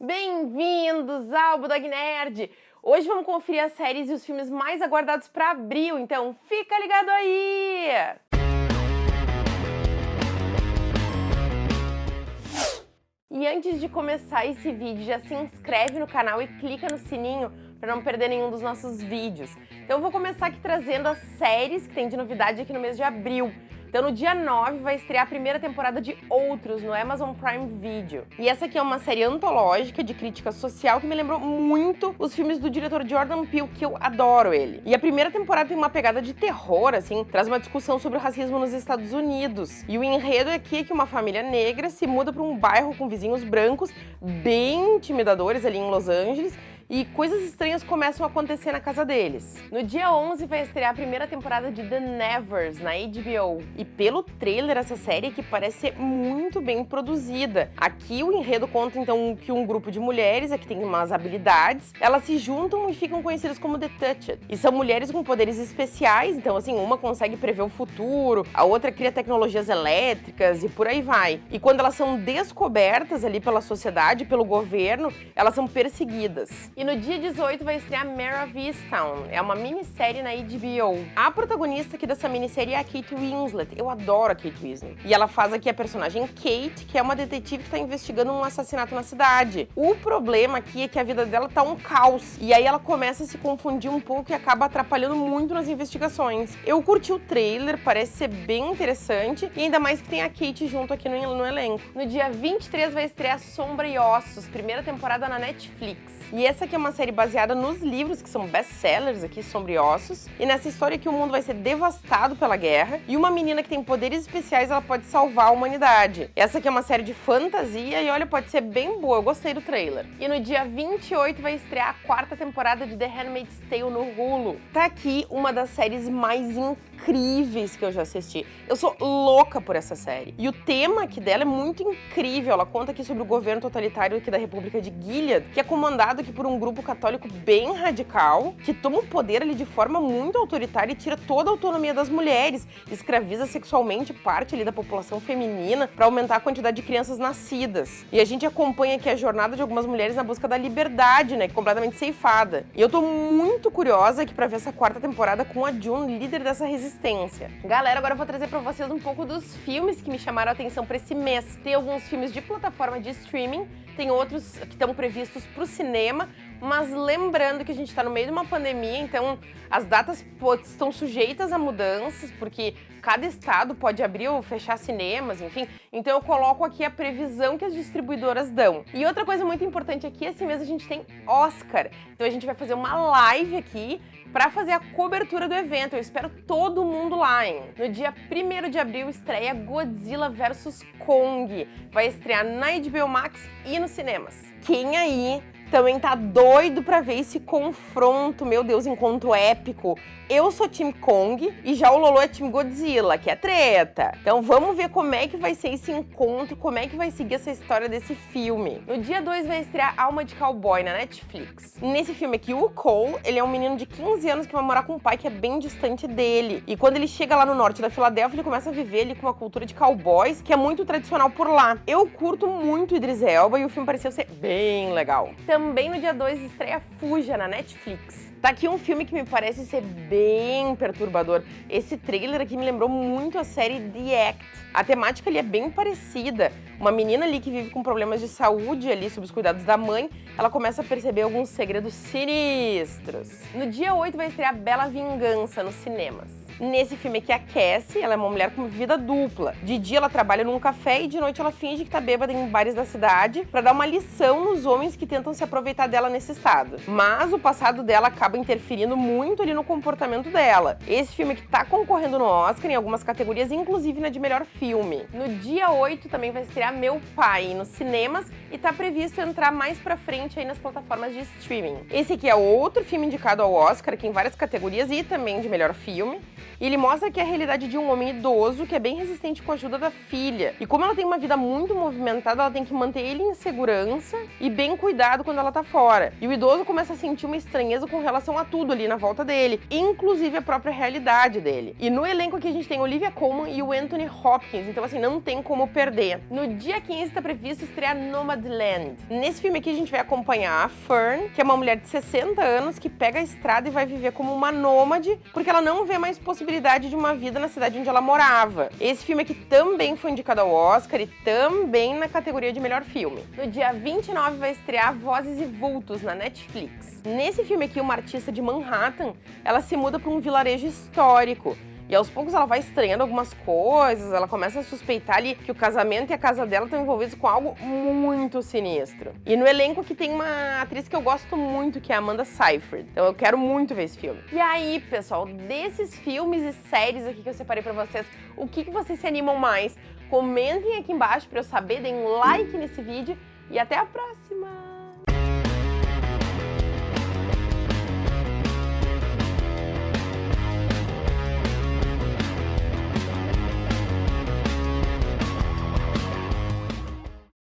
Bem-vindos ao Budog Nerd! Hoje vamos conferir as séries e os filmes mais aguardados para abril, então fica ligado aí! E antes de começar esse vídeo, já se inscreve no canal e clica no sininho para não perder nenhum dos nossos vídeos. Então eu vou começar aqui trazendo as séries que tem de novidade aqui no mês de abril. Então no dia 9 vai estrear a primeira temporada de Outros no Amazon Prime Video. E essa aqui é uma série antológica de crítica social que me lembrou muito os filmes do diretor Jordan Peele, que eu adoro ele. E a primeira temporada tem uma pegada de terror, assim, traz uma discussão sobre o racismo nos Estados Unidos. E o enredo aqui é que uma família negra se muda para um bairro com vizinhos brancos bem intimidadores ali em Los Angeles e coisas estranhas começam a acontecer na casa deles. No dia 11 vai estrear a primeira temporada de The Nevers na HBO. E pelo trailer, essa série que parece ser muito bem produzida. Aqui o enredo conta então que um grupo de mulheres, que tem umas habilidades, elas se juntam e ficam conhecidas como The Touched. E são mulheres com poderes especiais, então assim, uma consegue prever o futuro, a outra cria tecnologias elétricas e por aí vai. E quando elas são descobertas ali pela sociedade, pelo governo, elas são perseguidas. E no dia 18 vai estrear Mare of Easttown. É uma minissérie na HBO. A protagonista aqui dessa minissérie é a Kate Winslet. Eu adoro a Kate Winslet. E ela faz aqui a personagem Kate, que é uma detetive que está investigando um assassinato na cidade. O problema aqui é que a vida dela tá um caos. E aí ela começa a se confundir um pouco e acaba atrapalhando muito nas investigações. Eu curti o trailer, parece ser bem interessante. E ainda mais que tem a Kate junto aqui no, no elenco. No dia 23 vai estrear Sombra e Ossos, primeira temporada na Netflix. E essa aqui é uma série baseada nos livros que são best-sellers aqui, Sombriossos. E nessa história que o mundo vai ser devastado pela guerra e uma menina que tem poderes especiais, ela pode salvar a humanidade. Essa aqui é uma série de fantasia e olha, pode ser bem boa, eu gostei do trailer. E no dia 28 vai estrear a quarta temporada de The Handmaid's Tale no Hulu. Tá aqui uma das séries mais incríveis que eu já assisti. Eu sou louca por essa série. E o tema aqui dela é muito incrível. Ela conta aqui sobre o governo totalitário aqui da República de Gilead, que é comandado aqui por um grupo católico bem radical, que toma o poder ali de forma muito autoritária e tira toda a autonomia das mulheres, escraviza sexualmente parte ali da população feminina para aumentar a quantidade de crianças nascidas. E a gente acompanha aqui a jornada de algumas mulheres na busca da liberdade, né, completamente ceifada. E eu tô muito curiosa aqui para ver essa quarta temporada com a June, líder dessa resistência. Galera, agora eu vou trazer para vocês um pouco dos filmes que me chamaram a atenção para esse mês. Tem alguns filmes de plataforma de streaming, tem outros que estão previstos para o cinema, mas lembrando que a gente está no meio de uma pandemia, então as datas estão sujeitas a mudanças, porque cada estado pode abrir ou fechar cinemas, enfim. Então eu coloco aqui a previsão que as distribuidoras dão. E outra coisa muito importante aqui, esse mês a gente tem Oscar. Então a gente vai fazer uma live aqui para fazer a cobertura do evento. Eu espero todo mundo lá, hein? No dia 1 de abril estreia Godzilla vs Kong. Vai estrear na HBO Max e nos cinemas. Quem aí também tá doido pra ver esse confronto, meu Deus, encontro épico. Eu sou time Kong e já o Lolo é time Godzilla, que é treta. Então vamos ver como é que vai ser esse encontro, como é que vai seguir essa história desse filme. No dia 2 vai estrear Alma de Cowboy na Netflix. Nesse filme aqui, o Cole, ele é um menino de 15 anos que vai morar com um pai que é bem distante dele. E quando ele chega lá no norte da Filadélfia, ele começa a viver ali com uma cultura de cowboys que é muito tradicional por lá. Eu curto muito Idris Elba e o filme pareceu ser bem legal. Então, também no dia 2 estreia Fuja na Netflix. Tá aqui um filme que me parece ser bem perturbador. Esse trailer aqui me lembrou muito a série The Act. A temática ali é bem parecida. Uma menina ali que vive com problemas de saúde ali sob os cuidados da mãe, ela começa a perceber alguns segredos sinistros. No dia 8 vai estrear Bela Vingança nos cinemas. Nesse filme aqui, a Cassie, ela é uma mulher com vida dupla. De dia ela trabalha num café e de noite ela finge que tá bêbada em bares da cidade para dar uma lição nos homens que tentam se aproveitar dela nesse estado. Mas o passado dela acaba interferindo muito ali no comportamento dela. Esse filme que tá concorrendo no Oscar em algumas categorias, inclusive na de melhor filme. No dia 8 também vai estrear Meu Pai nos cinemas e tá previsto entrar mais pra frente aí nas plataformas de streaming. Esse aqui é outro filme indicado ao Oscar, aqui em várias categorias e também de melhor filme. E ele mostra que é a realidade de um homem idoso que é bem resistente com a ajuda da filha. E como ela tem uma vida muito movimentada, ela tem que manter ele em segurança e bem cuidado quando ela tá fora. E o idoso começa a sentir uma estranheza com relação a tudo ali na volta dele, inclusive a própria realidade dele. E no elenco aqui a gente tem Olivia Colman e o Anthony Hopkins, então assim, não tem como perder. No dia 15 tá previsto estrear Nomadland. Nesse filme aqui a gente vai acompanhar a Fern, que é uma mulher de 60 anos que pega a estrada e vai viver como uma nômade, porque ela não vê mais possibilidade de uma vida na cidade onde ela morava. Esse filme aqui também foi indicado ao Oscar e também na categoria de melhor filme. No dia 29 vai estrear Vozes e Vultos na Netflix. Nesse filme aqui, uma artista de Manhattan, ela se muda para um vilarejo histórico e aos poucos ela vai estranhando algumas coisas, ela começa a suspeitar ali que o casamento e a casa dela estão envolvidos com algo muito sinistro. E no elenco que tem uma atriz que eu gosto muito, que é a Amanda Seyfried. Então eu quero muito ver esse filme. E aí, pessoal, desses filmes e séries aqui que eu separei pra vocês, o que, que vocês se animam mais? Comentem aqui embaixo pra eu saber, deem um like nesse vídeo e até a próxima!